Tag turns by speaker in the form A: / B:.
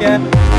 A: yeah.